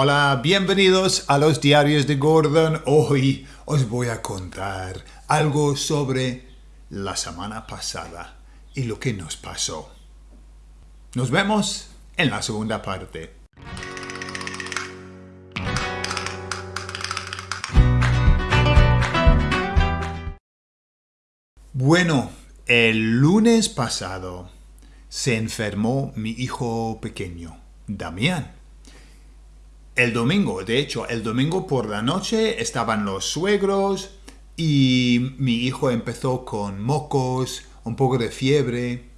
Hola, bienvenidos a los diarios de Gordon. Hoy os voy a contar algo sobre la semana pasada y lo que nos pasó. Nos vemos en la segunda parte. Bueno, el lunes pasado se enfermó mi hijo pequeño, Damián. El domingo, de hecho, el domingo por la noche estaban los suegros y mi hijo empezó con mocos, un poco de fiebre.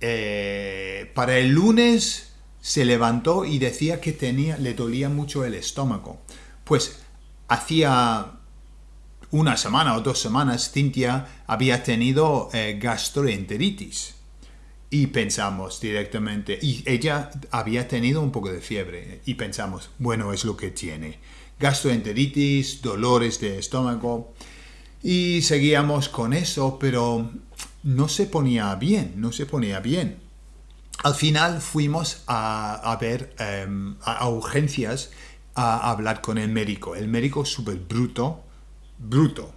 Eh, para el lunes se levantó y decía que tenía, le dolía mucho el estómago. Pues hacía una semana o dos semanas Cintia había tenido eh, gastroenteritis y pensamos directamente, y ella había tenido un poco de fiebre y pensamos, bueno, es lo que tiene. Gastroenteritis, dolores de estómago y seguíamos con eso, pero no se ponía bien, no se ponía bien. Al final fuimos a, ver em, a, urgencias a hablar con el médico. El médico súper bruto, bruto.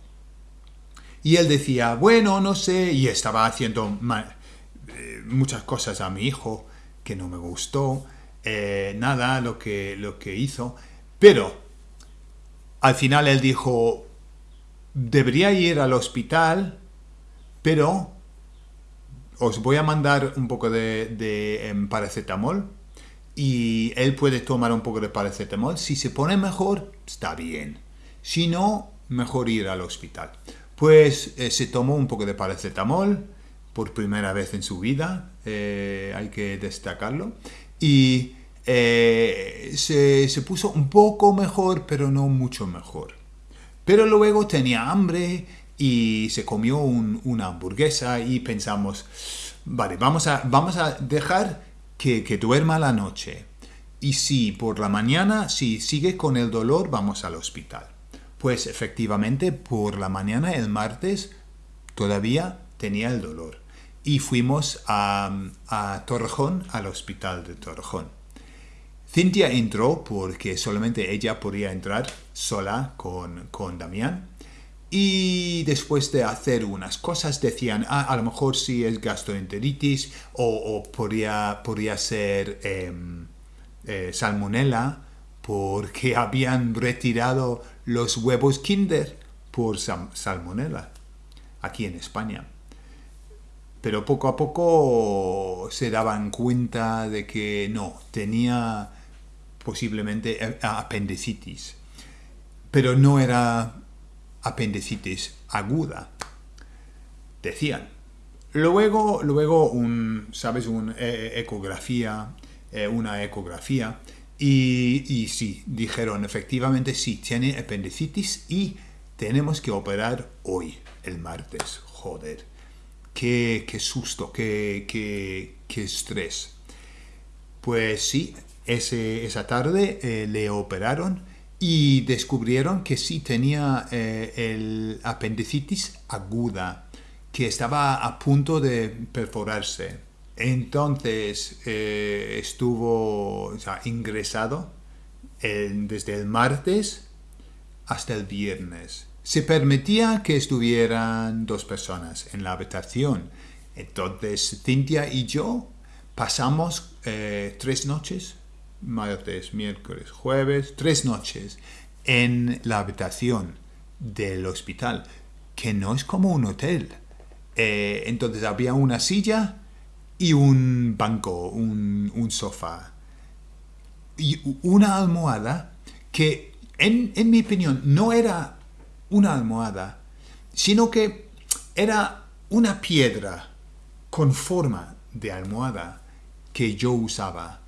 Y él decía, bueno, no sé, y estaba haciendo eh, muchas cosas a mi hijo que no me gustó, eh, nada lo que, lo que hizo, pero al final él dijo, debería ir al hospital, pero os voy a mandar un poco de, em, paracetamol y él puede tomar un poco de paracetamol. Si se pone mejor, está bien. Si no, mejor ir al hospital. Pues eh, se tomó un poco de paracetamol por primera vez en su vida, eh, hay que destacarlo, y eh, se, puso un poco mejor, pero no mucho mejor. Pero luego tenía hambre y se comió una hamburguesa y pensamos, vale, vamos a, vamos a dejar que, que duerma la noche. Y si por la mañana, si sigue con el dolor, vamos al hospital. Pues efectivamente por la mañana, el martes, todavía tenía el dolor. Y fuimos a, Torrejón, al hospital de Torrejón. Cintia entró porque solamente ella podía entrar sola con, con Damián. Y después de hacer unas cosas decían, ah, a lo mejor sí es gastroenteritis o, podría, podría ser em, eh, salmonella porque habían retirado los huevos Kinder por salmonella aquí en España. Pero poco a poco se daban cuenta de que no, tenía posiblemente apendicitis. Pero no era apendicitis aguda. Decían. Luego, luego un, ¿sabes? Una eh, ecografía, eh, una ecografía y, sí, dijeron, efectivamente sí, tiene apendicitis y tenemos que operar hoy, el martes. Joder, qué, susto, qué, estrés. Pues sí, ese, esa tarde eh, le operaron y descubrieron que sí tenía eh, el apendicitis aguda, que estaba a punto de perforarse. Entonces eh, estuvo ingresado desde el martes hasta el viernes. Se permitía que estuvieran dos personas en la habitación. Entonces Cintia y yo pasamos eh, tres noches, martes, miércoles, jueves, tres noches en la habitación del hospital, que no es como un hotel. Eh, entonces había una silla y un banco, un, sofá y una almohada que en, en, mi opinión no era una almohada, sino que era una piedra con forma de almohada que yo usaba.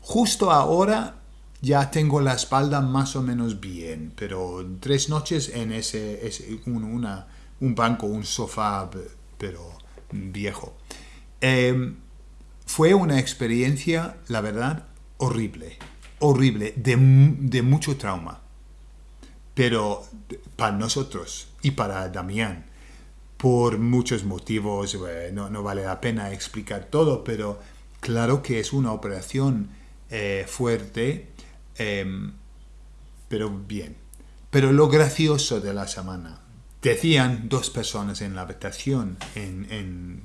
Justo ahora ya tengo la espalda más o menos bien, pero tres noches en ese, un, una, un banco, un sofá, pero viejo. Em, fue una experiencia, la verdad, horrible, horrible, de, mucho trauma. Pero para nosotros y para Damián, por muchos motivos, no, vale la pena explicar todo, pero claro que es una operación eh, fuerte, em, pero bien. Pero lo gracioso de la semana, decían dos personas en la habitación, en, en,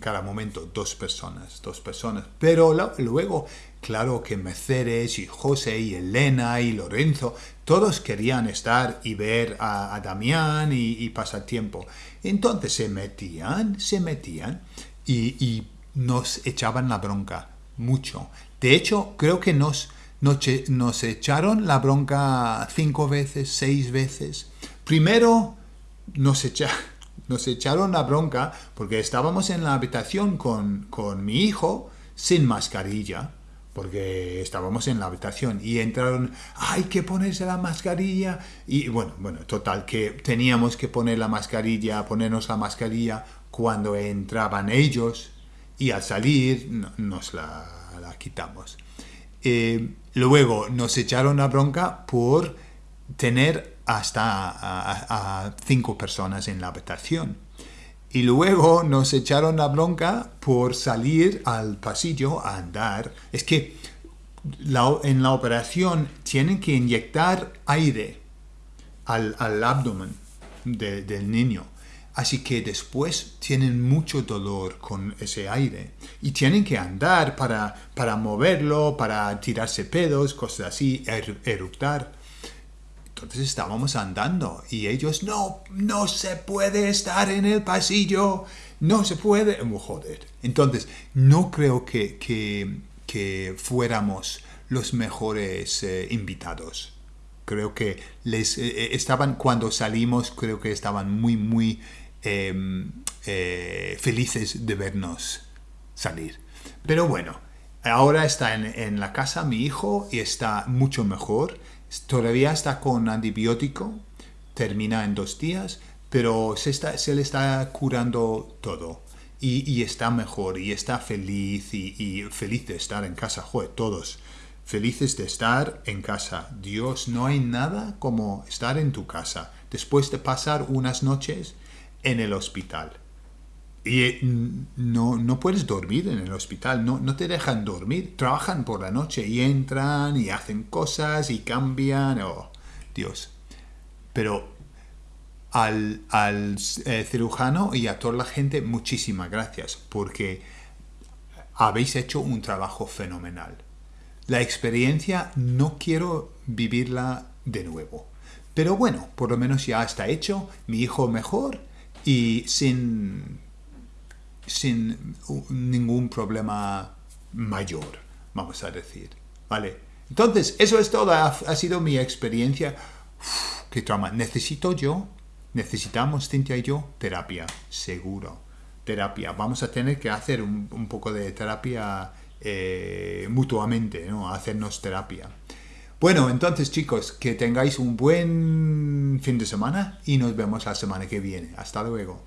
cada momento, dos personas, dos personas. Pero luego, claro que Mercedes y José y Elena y Lorenzo, todos querían estar y ver a, Damián y, pasar tiempo. Entonces se metían, se metían y, y nos echaban la bronca mucho. De hecho, creo que nos nos, echaron la bronca cinco veces, seis veces. Primero nos, nos echaron la bronca porque estábamos en la habitación con, con mi hijo sin mascarilla porque estábamos en la habitación y entraron, hay que ponerse la mascarilla y bueno, bueno, total, que teníamos que poner la mascarilla, ponernos la mascarilla cuando entraban ellos y al salir nos la, la quitamos. Eh, luego nos echaron la bronca por tener hasta a, cinco personas en la habitación. Y luego nos echaron la bronca por salir al pasillo a andar. Es que en la operación tienen que inyectar aire al, abdomen del niño. Así que después tienen mucho dolor con ese aire y tienen que andar para, para moverlo, para tirarse pedos, cosas así, er, eructar. Entonces estábamos andando y ellos, no, no se puede estar en el pasillo, no se puede. Entonces, no creo que, que, fuéramos los mejores eh, invitados. Creo que les eh, eh, estaban, cuando salimos, creo que estaban muy, muy Em, felices de vernos salir. Pero bueno, ahora está en, la casa mi hijo y está mucho mejor. Todavía está con antibiótico, termina en dos días, pero se, está, se le está curando todo. Y, está mejor y está feliz y, feliz de estar en casa. Joder, todos felices de estar en casa. Dios, no hay nada como estar en tu casa. Después de pasar unas noches en el hospital. Y eh, no, no puedes dormir en el hospital, no, no te dejan dormir. Trabajan por la noche y entran y hacen cosas y cambian. Oh, Dios. Pero al, al eh, cirujano y a toda la gente, muchísimas gracias porque habéis hecho un trabajo fenomenal. La experiencia no quiero vivirla de nuevo. Pero bueno, por lo menos ya está hecho, mi hijo mejor y sin, sin ningún problema mayor, vamos a decir. ¿Vale? Entonces, eso es todo. Ha, sido mi experiencia. qué trauma. Necesito yo, necesitamos, Cintia y yo, terapia, seguro. Terapia. Vamos a tener que hacer un, poco de terapia eh, mutuamente, ¿no? Hacernos terapia. Bueno, entonces chicos, que tengáis un buen fin de semana y nos vemos la semana que viene. Hasta luego.